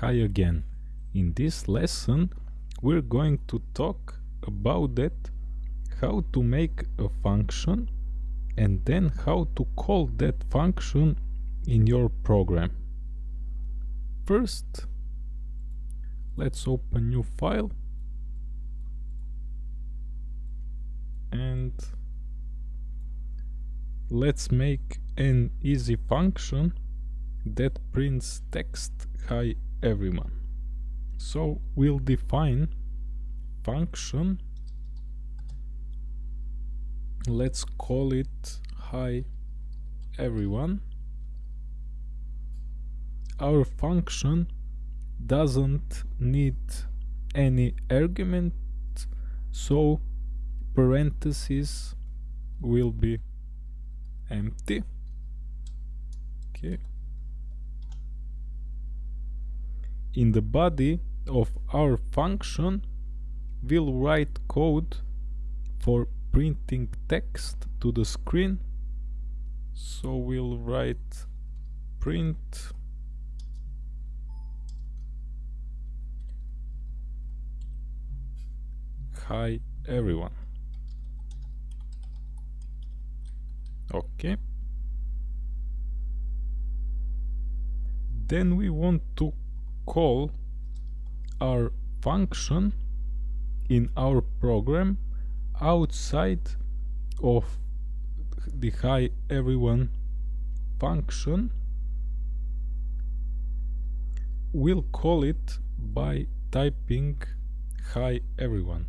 hi again. In this lesson we're going to talk about that how to make a function and then how to call that function in your program. First let's open new file and let's make an easy function that prints text hi everyone so we'll define function. Let's call it hi everyone. Our function doesn't need any argument so parentheses will be empty. Okay in the body of our function we'll write code for printing text to the screen. So we'll write print hi everyone. Okay. Then we want to call our function in our program outside of the hi everyone function. We'll call it by typing hi everyone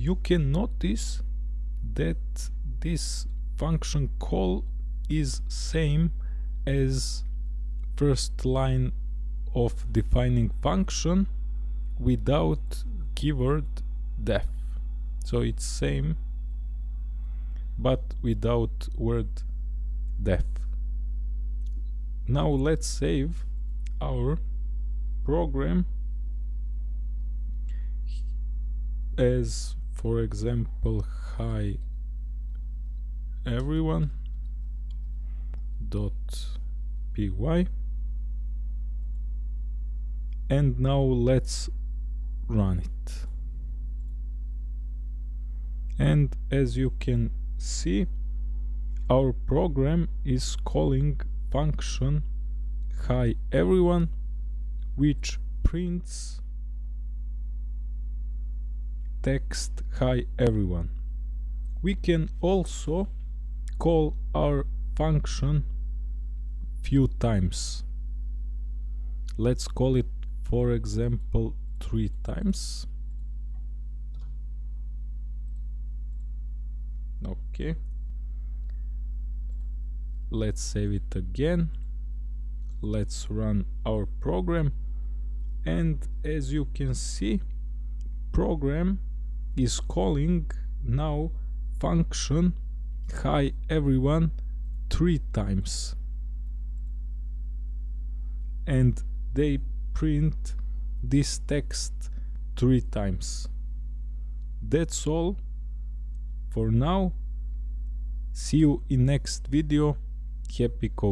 you can notice that this function call is same as first line of defining function without keyword def. So it's same but without word def. Now let's save our program as for example hi everyone. Dot py. And now let's run it. And as you can see our program is calling function hi everyone which prints text hi everyone. We can also call our function few times. Let's call it for example three times. Okay. Let's save it again. Let's run our program. And as you can see program is calling now function hi everyone three times. And they print this text three times. That's all for now. See you in next video. Happy code